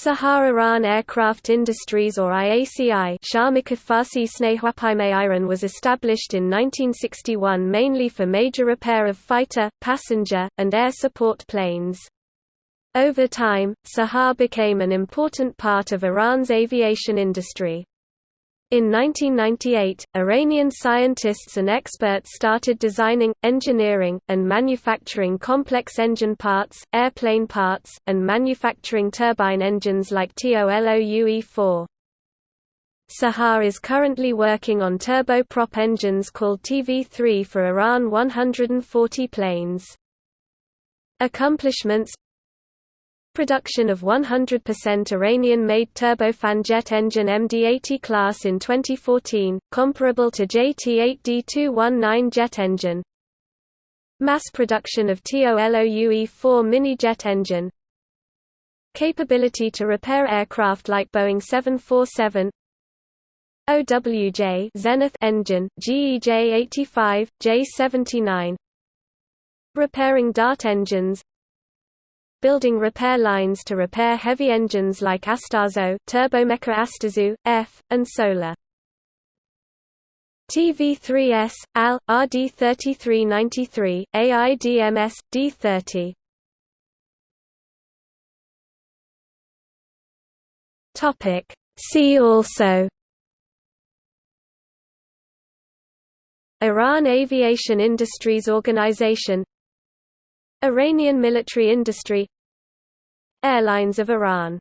SAHA Iran Aircraft Industries or IACI was established in 1961 mainly for major repair of fighter, passenger, and air support planes. Over time, SAHA became an important part of Iran's aviation industry. In 1998, Iranian scientists and experts started designing, engineering, and manufacturing complex engine parts, airplane parts, and manufacturing turbine engines like TOLOUE-4. SAHA is currently working on turboprop engines called TV-3 for Iran 140 planes. Accomplishments production of 100% Iranian-made turbofan jet engine MD-80 class in 2014, comparable to JT-8D219 jet engine. Mass production of TOLOUE-4 mini jet engine. Capability to repair aircraft like Boeing 747 OWJ Zenith engine, GEJ-85, J-79 Repairing Dart engines building repair lines to repair heavy engines like Astazou, Turbomeca Astazou, F, and Solar. TV3S, AL, RD3393, AIDMS, D30. Topic. See also Iran Aviation Industries Organization Iranian military industry Airlines of Iran